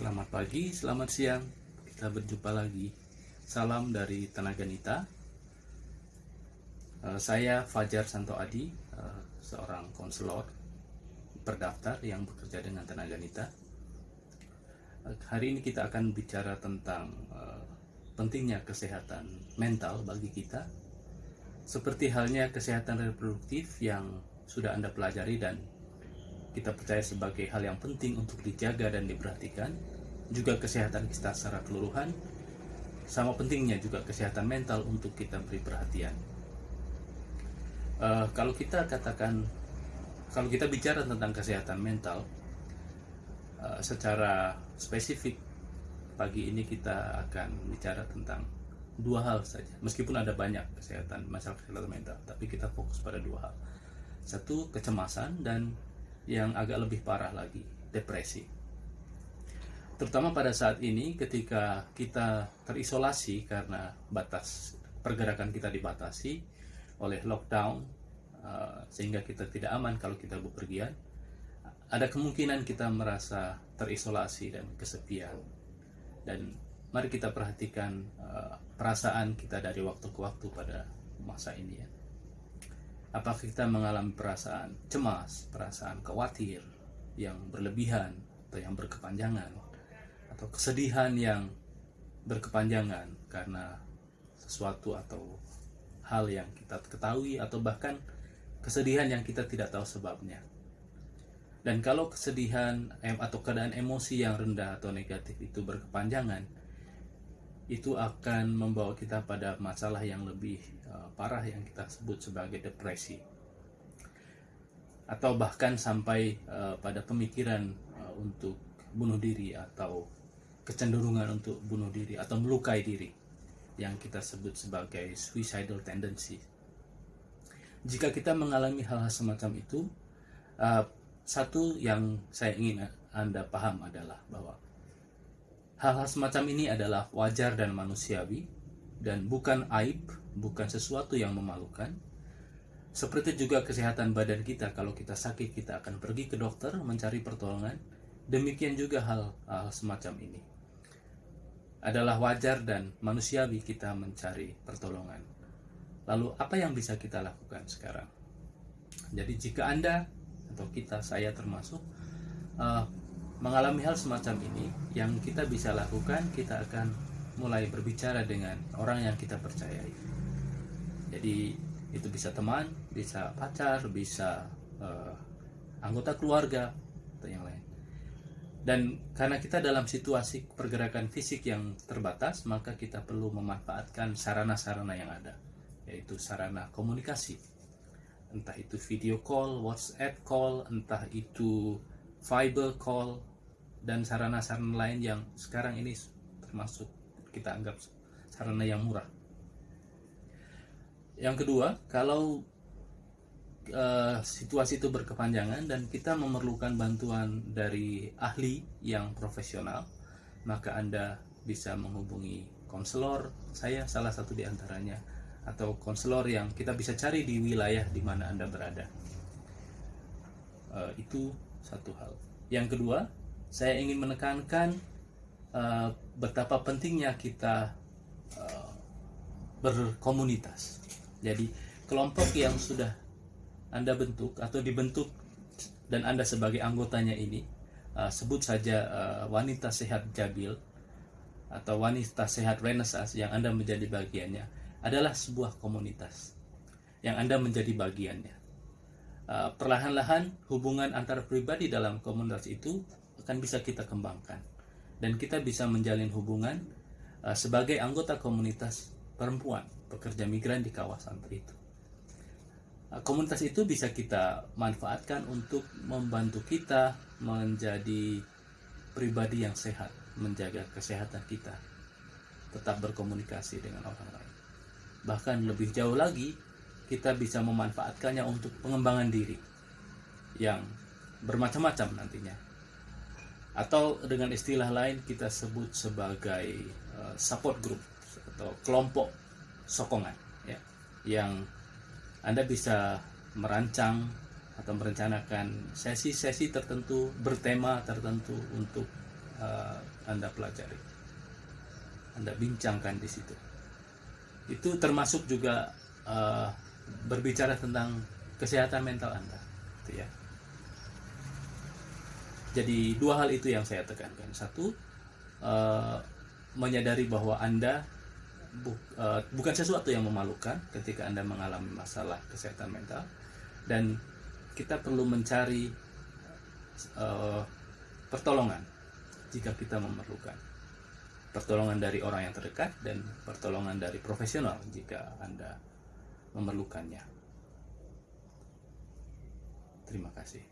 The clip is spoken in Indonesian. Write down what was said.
Selamat pagi, selamat siang. Kita berjumpa lagi. Salam dari Tenaga Nita. Eh, saya Fajar Santo Adi, eh, seorang konselor berdaftar yang bekerja dengan Tenaga Nita. Eh, hari ini kita akan bicara tentang pentingnya kesehatan mental bagi kita. Seperti halnya kesehatan reproduktif yang sudah Anda pelajari dan kita percaya sebagai hal yang penting untuk dijaga dan diperhatikan, juga kesehatan kita secara keseluruhan, sama pentingnya juga kesehatan mental untuk kita beri perhatian. Uh, kalau kita katakan, kalau kita bicara tentang kesehatan mental, uh, secara spesifik pagi ini kita akan bicara tentang dua hal saja. Meskipun ada banyak kesehatan masalah kesehatan mental, tapi kita fokus pada dua hal. Satu kecemasan dan yang agak lebih parah lagi, depresi. Terutama pada saat ini ketika kita terisolasi karena batas pergerakan kita dibatasi oleh lockdown uh, sehingga kita tidak aman kalau kita bepergian, ada kemungkinan kita merasa terisolasi dan kesepian. Dan mari kita perhatikan uh, perasaan kita dari waktu ke waktu pada masa ini ya apakah kita mengalami perasaan cemas, perasaan khawatir yang berlebihan atau yang berkepanjangan atau kesedihan yang berkepanjangan karena sesuatu atau hal yang kita ketahui atau bahkan kesedihan yang kita tidak tahu sebabnya. Dan kalau kesedihan atau keadaan emosi yang rendah atau negatif itu berkepanjangan, itu akan membawa kita pada masalah yang lebih uh, parah yang kita sebut sebagai depresi atau bahkan sampai uh, pada pemikiran uh, untuk bunuh diri atau kecenderungan untuk bunuh diri atau melukai diri yang kita sebut sebagai suicidal tendency. Jika kita mengalami hal-hal semacam itu, satu yang saya ingin Anda paham adalah bahwa Hal-hal semacam ini adalah wajar dan manusiawi dan bukan aib, bukan sesuatu yang memalukan. Seperti juga kesehatan badan kita, kalau kita sakit kita akan pergi ke dokter mencari pertolongan. Demikian juga hal, hal semacam ini. Adalah wajar dan manusiawi kita mencari pertolongan. Lalu apa yang bisa kita lakukan sekarang? Jadi jika Anda atau kita, saya termasuk, uh, mengalami hal semacam ini yang kita bisa lakukan kita akan mulai berbicara dengan orang yang kita percayai. Jadi itu bisa teman bisa pacar bisa uh, anggota keluarga atau yang lain. Dan karena kita dalam situasi pergerakan fisik yang terbatas maka kita perlu memanfaatkan sarana-sarana yang ada yaitu sarana komunikasi. Entah itu video call, WhatsApp call, entah itu fiber call dan sarana-sarana lain yang sekarang ini termasuk kita anggap sarana yang murah. Yang kedua, kalau uh, situasi itu berkepanjangan dan kita memerlukan bantuan dari ahli yang profesional, maka Anda bisa menghubungi konselor, saya salah satu di antaranya, atau konselor yang kita bisa cari di wilayah di mana Anda berada. Uh, itu satu hal. Yang kedua, saya ingin menekankan uh, betapa pentingnya kita uh, berkomunitas. Jadi kelompok yang sudah Anda bentuk atau dibentuk dan Anda sebagai anggotanya ini uh, sebut saja uh, wanita sehat Jabil atau wanita sehat Renaissance yang Anda menjadi bagiannya adalah sebuah komunitas yang Anda menjadi bagiannya. Perlahan-lahan hubungan antar pribadi dalam komunitas itu akan bisa kita kembangkan dan kita bisa menjalin hubungan uh, sebagai anggota komunitas perempuan pekerja migran di kawasan itu. Uh, komunitas itu bisa kita manfaatkan untuk membantu kita menjadi pribadi yang sehat, menjaga kesehatan kita, tetap berkomunikasi dengan orang lain. Bahkan lebih jauh lagi, kita bisa memanfaatkannya untuk pengembangan diri yang bermacam-macam nantinya atau dengan istilah lain kita sebut sebagai uh, support group atau kelompok sokongan ya yang Anda bisa merancang atau merencanakan sesi-sesi tertentu bertema tertentu untuk eh, anda pelajari anda bincangkan di situ. Itu termasuk juga eh, berbicara tentang kesehatan mental anda gitu ya jadi dua hal itu yang saya tekankan. Satu eh, menyadari bahwa anda bu- eh, bukan sesuatu yang memalukan ketika anda mengalami masalah kesehatan mental. Dan kita perlu mencari eh, pertolongan jika kita memerlukan. Pertolongan dari orang yang terdekat dan pertolongan dari profesional jika anda memerlukannya. Terima kasih